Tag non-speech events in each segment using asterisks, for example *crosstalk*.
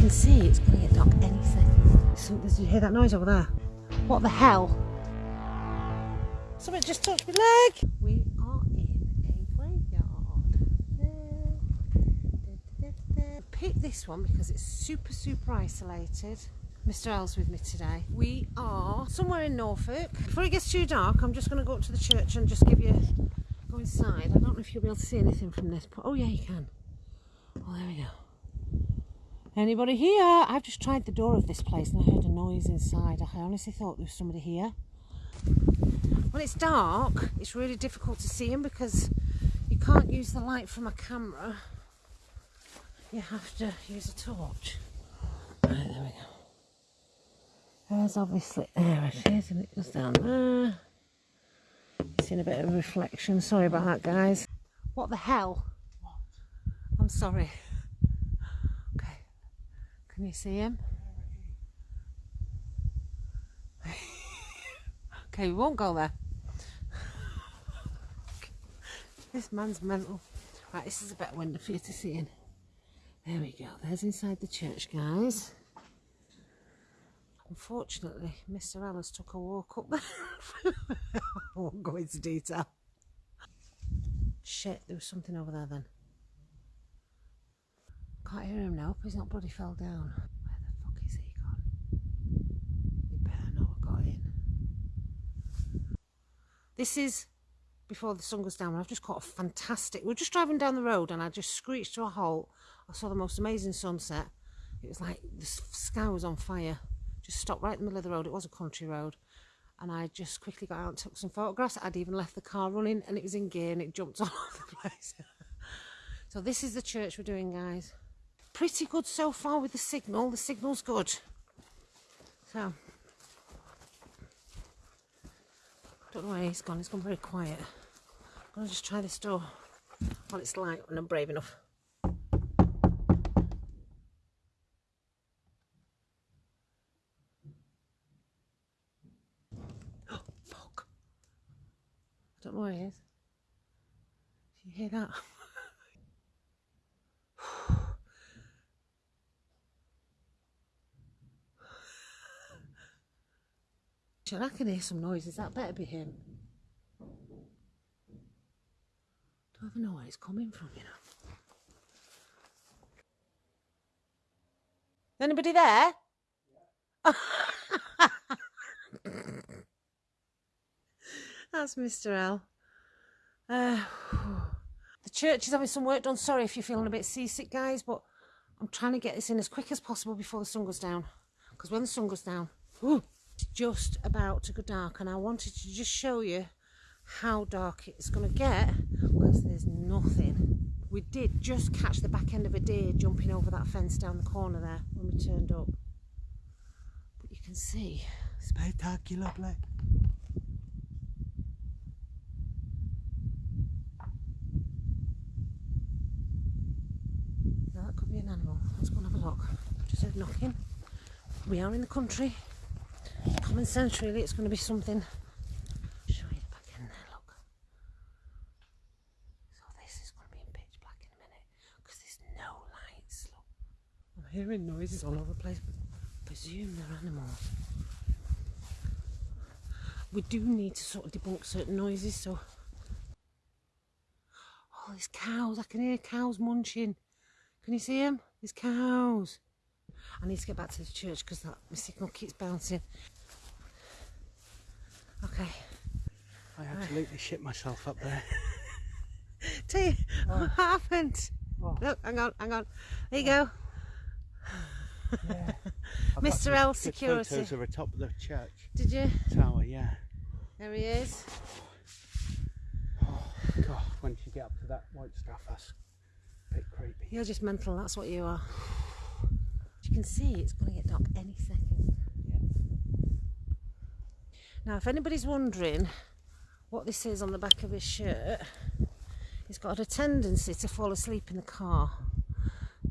can see it's going to get dark any second. So, did you hear that noise over there? What the hell? Something just touched my leg. We are in a graveyard. Pick this one because it's super, super isolated. Mr. L's with me today. We are somewhere in Norfolk. Before it gets too dark, I'm just going to go up to the church and just give you go inside. I don't know if you'll be able to see anything from this. But oh yeah, you can. Oh, there we go. Anybody here? I've just tried the door of this place and I heard a noise inside. I honestly thought there was somebody here. When it's dark, it's really difficult to see him because you can't use the light from a camera. You have to use a torch. Right, there we go. There's obviously, there it is, and it goes down there. Seeing a bit of reflection. Sorry about that, guys. What the hell? I'm sorry. Can you see him? okay, we won't go there. this man's mental. Right, this is a better window for you to see in. There we go. There's inside the church, guys. Unfortunately, Mr. Ellis took a walk up there. *laughs* I won't go into detail. Shit, there was something over there then. Can't hear him now, he's not bloody fell down. Where the fuck is he gone? He better not have got in. This is before the sun goes down. I've just caught a fantastic... We are just driving down the road and I just screeched to a halt. I saw the most amazing sunset. It was like the sky was on fire just stopped right in the middle of the road. It was a country road. And I just quickly got out and took some photographs. I'd even left the car running and it was in gear and it jumped *laughs* all over the place. so this is the church we're doing, guys. Pretty good so far with the signal. The signal's good. So, don't know where he's gone. He's gone very quiet. I'm going to just try this door while it's light and I'm brave enough. Don't know where he is. Do you hear that? I can hear some noises. That better be him. Don't even know where it's coming from, you know. Anybody there? *laughs* That's Mr. L. Uh, *sighs* the church is having some work done. Sorry if you're feeling a bit seasick, guys, but I'm trying to get this in as quick as possible before the sun goes down. Because when the sun goes down, just about to go dark. And I wanted to just show you how dark it's going to get because there's nothing. We did just catch the back end of a deer jumping over that fence down the corner there when we turned up. But you can see spectacular black. Now that could be an animal. Let's go and have a look. Just heard knocking. We are in the country. Common sense really, it's going to be something. Show you back in there, look. So this is going to be in pitch black in a minute because there's no lights, look. I'm hearing noises all over the place, but I presume they're animals. We do need to sort of debunk certain noises, so Oh, there's cows. I can hear cows munching. Can you see them? There's cows. I need to get back to the church because that my signal keeps bouncing. Okay. I absolutely shit myself up there. Tell you oh. what happened. Oh. Look, hang on, hang on. There you go. Yeah. Mr. L security. Photos of the top of the church. Did you? Tower, yeah. There he is. Oh God, once you get up to that white stuff, that's a bit creepy. You're just mental, that's what you are you can see it's going to get dark any second. Now if anybody's wondering what this is on the back of his shirt, he's got a tendency to fall asleep in the car.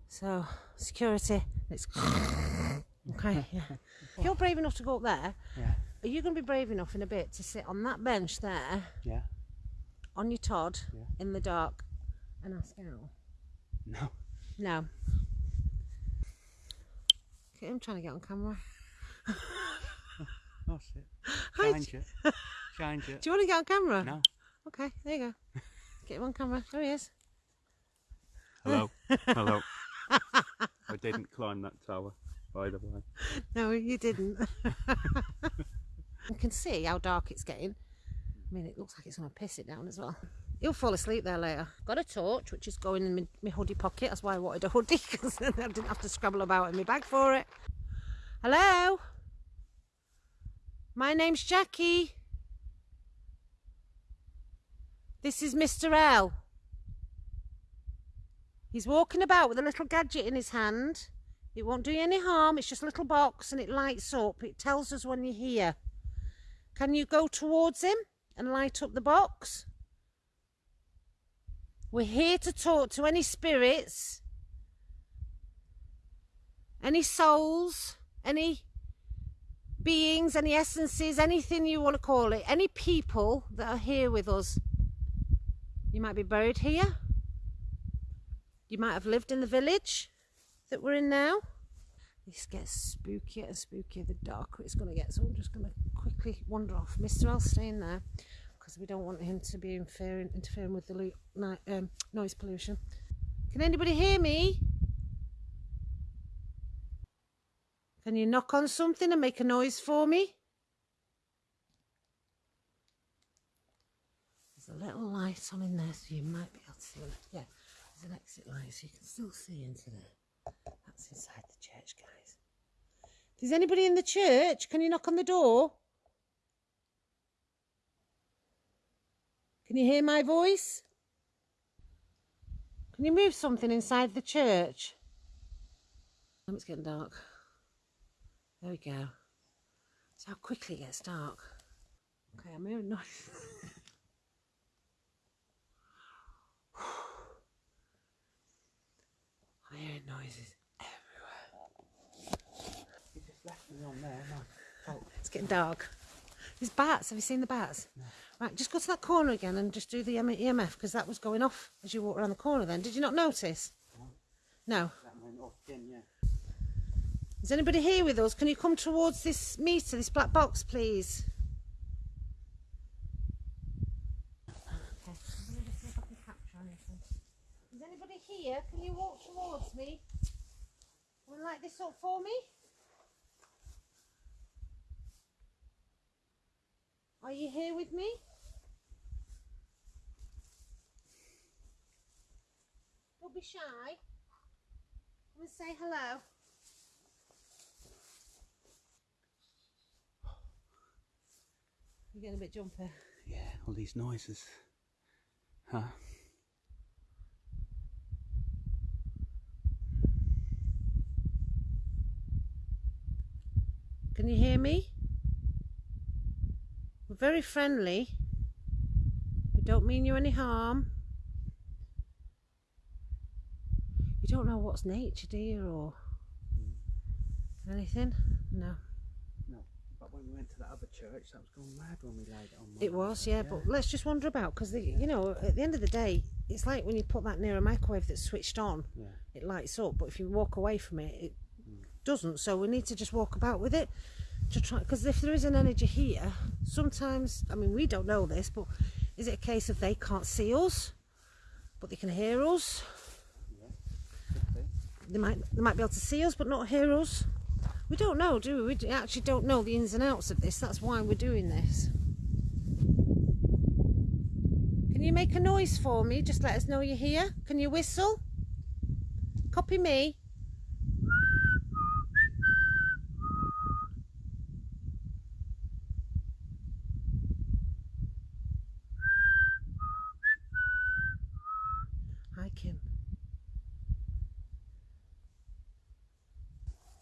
So security, it's *laughs* okay. Yeah. If you're brave enough to go up there, yeah. are you going to be brave enough in a bit to sit on that bench there? Yeah. On your Todd yeah. in the dark and ask out? No. No. Look at him trying to get on camera. *laughs* That's it. Hi, Change it. Change it. *laughs* Do you want to get on camera? No. Okay, there you go. *laughs* Get him on camera. There he is. Hello. *laughs* Hello. I didn't climb that tower, by the way. No, you didn't. you can see how dark it's getting. I mean, it looks like it's going to piss it down as well. He'll fall asleep there later. Got a torch, which is going in my, my hoodie pocket. That's why I wanted a hoodie, because then I didn't have to scrabble about in my bag for it. Hello? My name's Jackie. This is Mr. L. He's walking about with a little gadget in his hand. It won't do you any harm. It's just a little box and it lights up. It tells us when you're here. Can you go towards him and light up the box? We're here to talk to any spirits, any souls, any beings, any essences, anything you want to call it, any people that are here with us. You might be buried here. You might have lived in the village that we're in now. This gets spookier and spookier the darker it's going to get. So I'm just going to quickly wander off. Mr. L staying there because we don't want him to be interfering, interfering with the um, noise pollution. Can anybody hear me? Can you knock on something and make a noise for me? There's a little light on in there, so you might be able to see. Yeah, there's an exit light, so you can still see into there. That's inside the church, guys. Is anybody in the church, can you knock on the door? Can you hear my voice? Can you move something inside the church? It's getting dark. There we go. That's how quickly it gets dark. Okay, I'm hearing noise. *sighs* I'm hearing noises everywhere. You just left me on there. No. Oh, It's getting dark. There's bats. Have you seen the bats? No. Right, just go to that corner again and just do the EMF because that was going off as you walked around the corner then. Did you not notice? No. that went off again, yeah. Is anybody here with us? Can you come towards this meter, this black box, please? Okay. Is anybody here? Can you walk towards me? And light this up for me? Are you here with me? Don't be shy. Come and say hello. You're getting a bit jumpy. Yeah, all these noises. Huh? Can you hear me? We're very friendly. We don't mean you any harm. You don't know what's nature, do you, or anything? No. No. When we went to that other church, that was going mad when we laid it on. It was, yeah, but let's just wander about because, you know, at the end of the day, it's like when you put that near a microwave that's switched on, Yeah. it lights up, but if you walk away from it, it mm. doesn't. So we need to just walk about with it to try. Because if there is an energy here, sometimes, I mean, we don't know this, but is it a case of they can't see us, but they can hear us? They might, they might be able to see us, but not hear us. We don't know, do we? We actually don't know the ins and outs of this. That's why we're doing this. Can you make a noise for me? Just let us know you're here. Can you whistle? Copy me.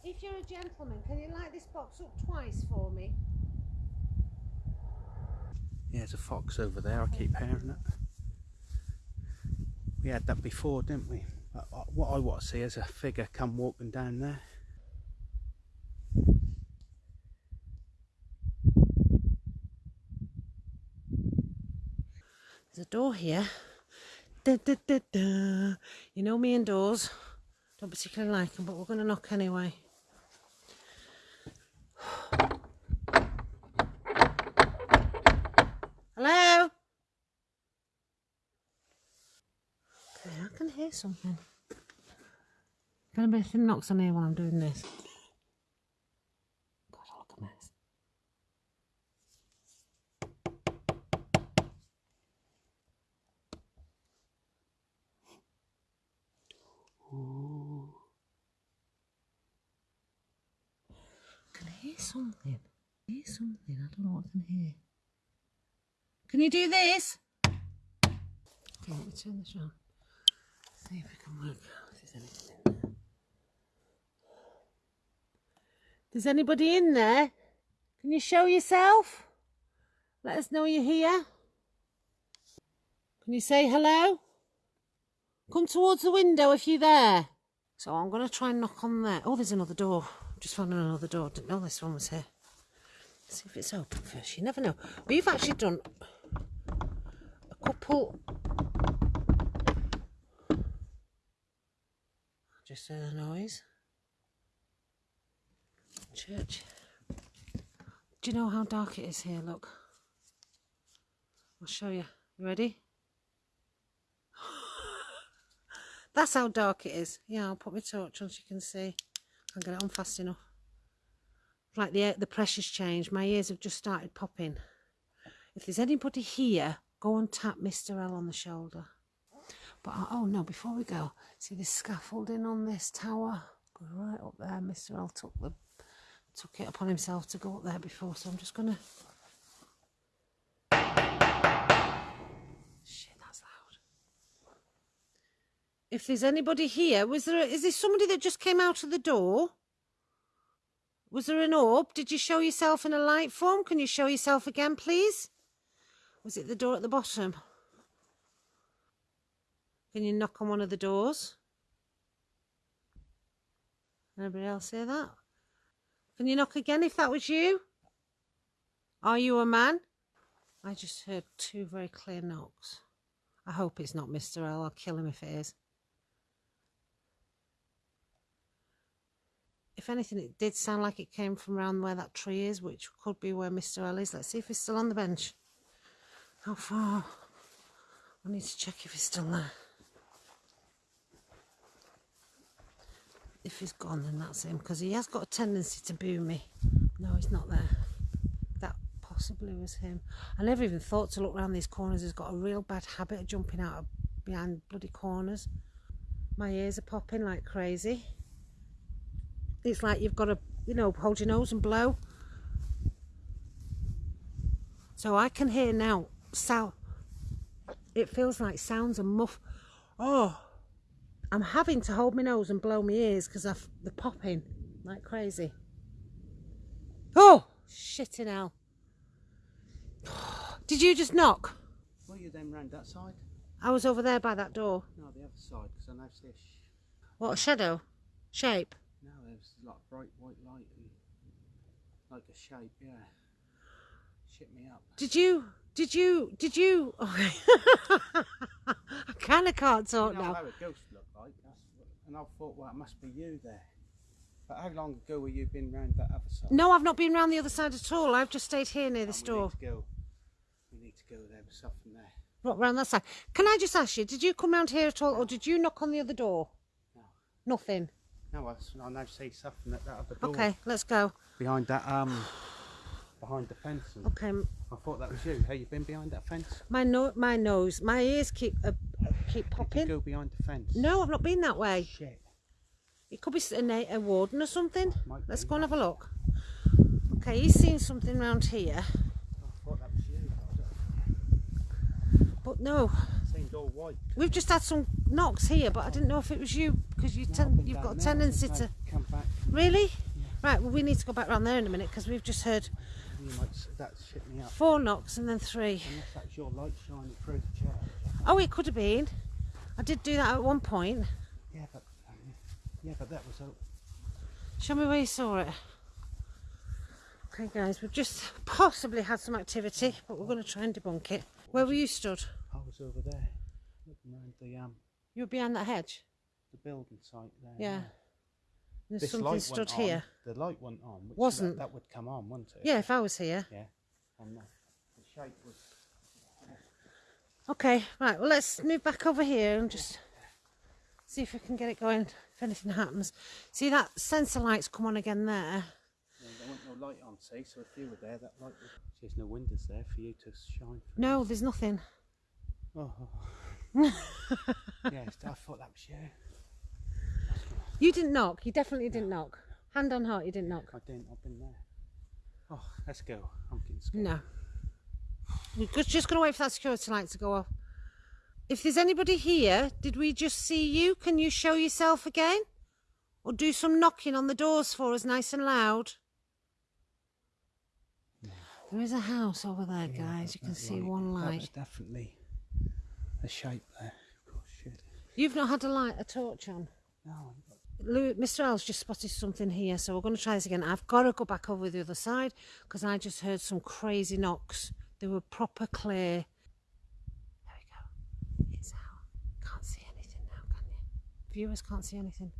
If you're a gentleman, can you light this box up twice for me? Yeah, there's a fox over there. I keep hearing it. We had that before, didn't we? Uh, what I want to see is a figure come walking down there. There's a door here. Da, da, da, da. You know me and doors. Don't particularly like them, but we're going to knock anyway. Hear something. If anybody knocks on here while I'm doing this. God, I look a mess. Ooh. I can hear something. I hear something. I don't know what I can hear. Can you do this? Okay, let me turn this on. See if we can work out if there's anything in there. There's anybody in there? Can you show yourself? Let us know you're here. Can you say hello? Come towards the window if you're there. So I'm going to try and knock on there. Oh, there's another door. Just found another door. Didn't know this one was here. Let's see if it's open first. You never know. We've actually done a couple. Just heard a noise. Church. Do you know how dark it is here? Look. I'll show you. You ready? *gasps* That's how dark it is. Yeah, I'll put my torch on so you can see. I Can't get it on fast enough. It's like the the pressure's changed. My ears have just started popping. If there's anybody here, go and tap Mr. L on the shoulder. But uh, oh no, before we go, see this scaffolding on this tower? Go right up there. Mr. L took the took it upon himself to go up there before, so I'm just gonna. Shit, that's loud. If there's anybody here, was there? A, is there somebody that just came out of the door? Was there an orb? Did you show yourself in a light form? Can you show yourself again, please? Was it the door at the bottom? Can you knock on one of the doors? Anybody else hear that? Can you knock again if that was you? Are you a man? I just heard two very clear knocks. I hope it's not Mr. L. I'll kill him if it is. If anything, it did sound like it came from around where that tree is, which could be where Mr. L is. Let's see if he's still on the bench. How far? I need to check if he's still there. If he's gone, then that's him, because he has got a tendency to boo me. No, he's not there. That possibly was him. I never even thought to look round these corners. He's got a real bad habit of jumping out of behind bloody corners. My ears are popping like crazy. It's like you've got to, you know, hold your nose and blow. So I can hear now sound. It feels like sounds and muff. Oh, I'm having to hold my nose and blow my ears because I've the popping like crazy. Oh, shit in hell. *sighs* Did you just knock? Were you then round that side? I was over there by that door. No, the other side, because I see a What a shadow? Shape? No, there's like bright white light and like a shape, yeah. Shit me up. Did you? Did you? Did you? Okay. *laughs* I kind of can't talk you know now. how a ghost look like? That's what, and I thought, well, it must be you there. But how long ago were you been round that other side? No, I've not been round the other side at all. I've just stayed here near Oh, store. we. Need to go. We need to go there. There's something there. What, round that side? Can I just ask you, did you come round here at all, or did you knock on the other door? No. Nothing. No, I now see something at that other door. Okay, let's go. Behind that um, behind the fence. Okay, I thought that was you. Have you been behind that fence? my no, my nose, my ears keep uh, keep popping. go behind the fence? No, I've not been that way. Shit. It could be a, a warden or something. Let's go and have a look. Okay, he's seen something round here, I thought that was you. but no, It seemed all white. we've just had some knocks here, but I didn't know if it was you because you No, you've got a tendency to. I've Come back. Really? Right, well, we need to go back round there in a minute because we've just heard might. s- shit me up. four knocks and then three. Unless that's your light shining through the church. Oh, it could have been. I did do that at one point. Yeah, but yeah, but that was. A, Show me where you saw it. Okay, guys, we've just possibly had some activity, but we're going to try and debunk it. Where were you stood? I was over there, looking around the um You were behind that hedge. the building site there. Yeah. There's This something light stood went here. On, the light went on. Which Wasn't. That, that would come on, wouldn't it? Yeah, if I was here. Yeah. And the, the shape was. Okay, right. Well, let's move back over here and just. See if we can get it going. If anything happens, see that sensor light's come on again there. Yeah, there wasn't no light on, see, so if you were there, that light would... There's no windows there for you to shine through. No, there's nothing. Oh. *laughs* yes, I thought that was you. You didn't knock. You definitely didn't knock. Hand on heart, you didn't knock. I didn't, I've been there. Oh, let's go. I'm getting scared. No. We're just- going to wait for that security light to go off. If there's anybody here, did we just see you? Can you show yourself again? Or do some knocking on the doors for us nice and loud? There is a house over there, Yeah, guys. You can see one That was light. definitely a shape there. Oh, shit. You've not had a light, a torch on. No, Mr. L's just spotted something here, so we're going to try this again. I've got to go back over the other side because I just heard some crazy knocks. They were proper clear. There we go. It's out. Can't see anything now, can you? Viewers can't see anything.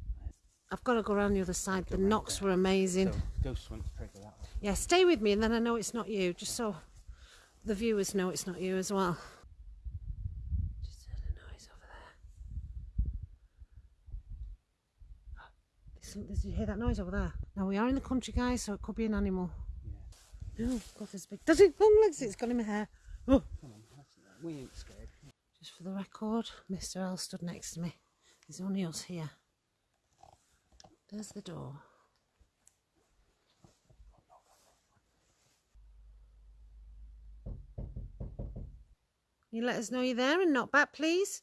I've got to go around the other side. The knocks were amazing. So, ghost went to trigger that. Yeah, stay with me and then I know it's not you, just so the viewers know it's not you as well. Just heard a noise over there. Did you hear that noise over there? Now we are in the country, guys, so it could be an animal. Oh, God, there's big. Does it long legs? It's got in my hair. Oh. Come on, that's, we ain't scared. Just for the record, Mr. L stood next to me. There's only us here. There's the door. You let us know you're there and not back, please.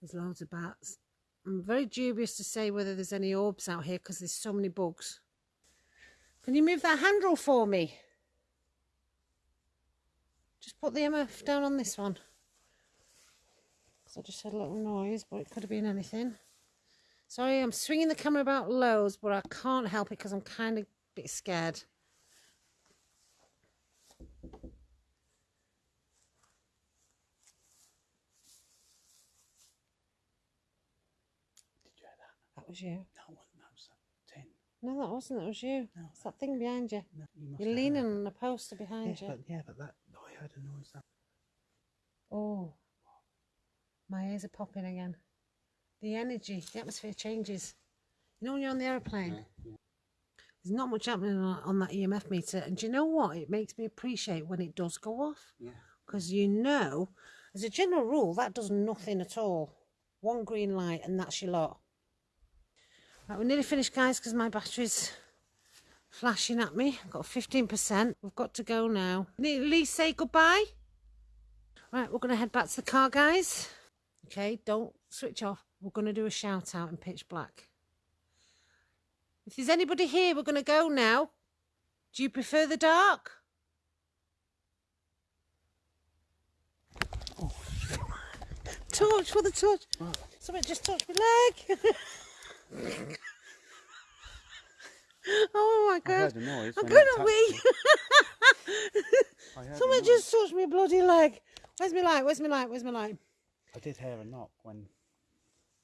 There's loads of bats. I'm very dubious to say whether there's any orbs out here because there's so many bugs. Can you move that handle for me? Just put the EMF down on this one. 'Cause I just heard a little noise, but it could have been anything. Sorry, I'm swinging the camera about loads, but I can't help it because I'm kind of a bit scared. Did you hear that? That was you. No, it wasn't. That tin. No, that wasn't. That was you. No. It's that thing behind you. No, you You're leaning on the poster behind Yeah, you. but, yeah, but that... I heard a noise. That, Oh, my ears are popping again. The energy, the atmosphere changes. You know when you're on the aeroplane, yeah. there's not much happening on, on that EMF meter. And do you know what? It makes me appreciate when it does go off. Yeah. Because you know, as a general rule, that does nothing at all. One green light and that's your lot. Right, we're nearly finished, guys, because my battery's flashing at me. I've got 15%. We've got to go now. At least say goodbye. Right, we're going to head back to the car, guys. Okay, don't switch off. We're going to do a shout out in pitch black. If there's anybody here, we're going to go now. Do you prefer the dark? Oh, shit. Torch for the torch. Right. Something just touched my leg. *laughs* oh my god. heard. I'm when gonna that touched wee. me. *laughs* I heard a Something noise. just touched my bloody leg. Where's my light? Where's my light? Where's my light? I did hear a knock when...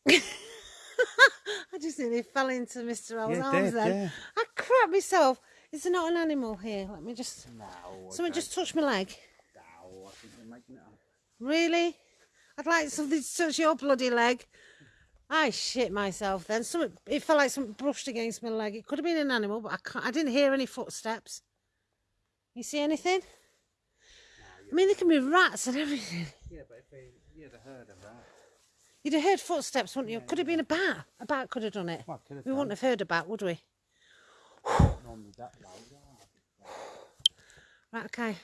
*laughs* I just nearly fell into Mr. L's Yeah, arms did, then. yeah. I crap myself. Is there not an animal here? Let me just. No. Someone just touched my leg. No, I think they're making it up. Really? I'd like something to touch your bloody leg. I shit myself then. Something, it felt like something brushed against my leg. It could have been an animal, but I can't. I didn't hear any footsteps. You see anything? I mean, there can be rats and everything. Yeah, but if they... Yeah, they heard of that. You'd have heard footsteps, wouldn't you? Could have been a bat. A bat could have done it. Well, have We wouldn't have heard a bat, would we? *sighs* Normally that loud. Right, okay.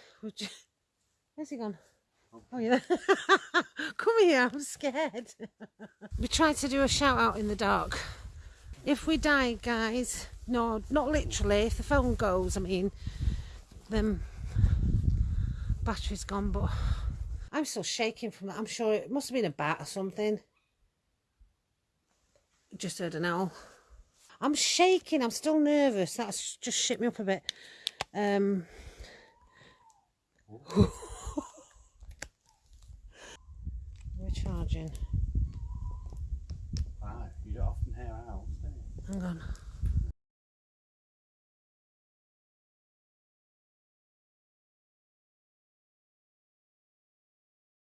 Where's he gone? Oh, yeah. *laughs* Come here, I'm scared. *laughs* we tried to do a shout out in the dark. If we die, guys, no, not literally, if the phone goes, I mean, then battery's gone, but I'm still shaking from that. I'm sure it must have been a bat or something. Just heard an owl. I'm shaking, I'm still nervous. That's just shit me up a bit. Um, we're. Wow, you don't often hear owls, do you? Hang on.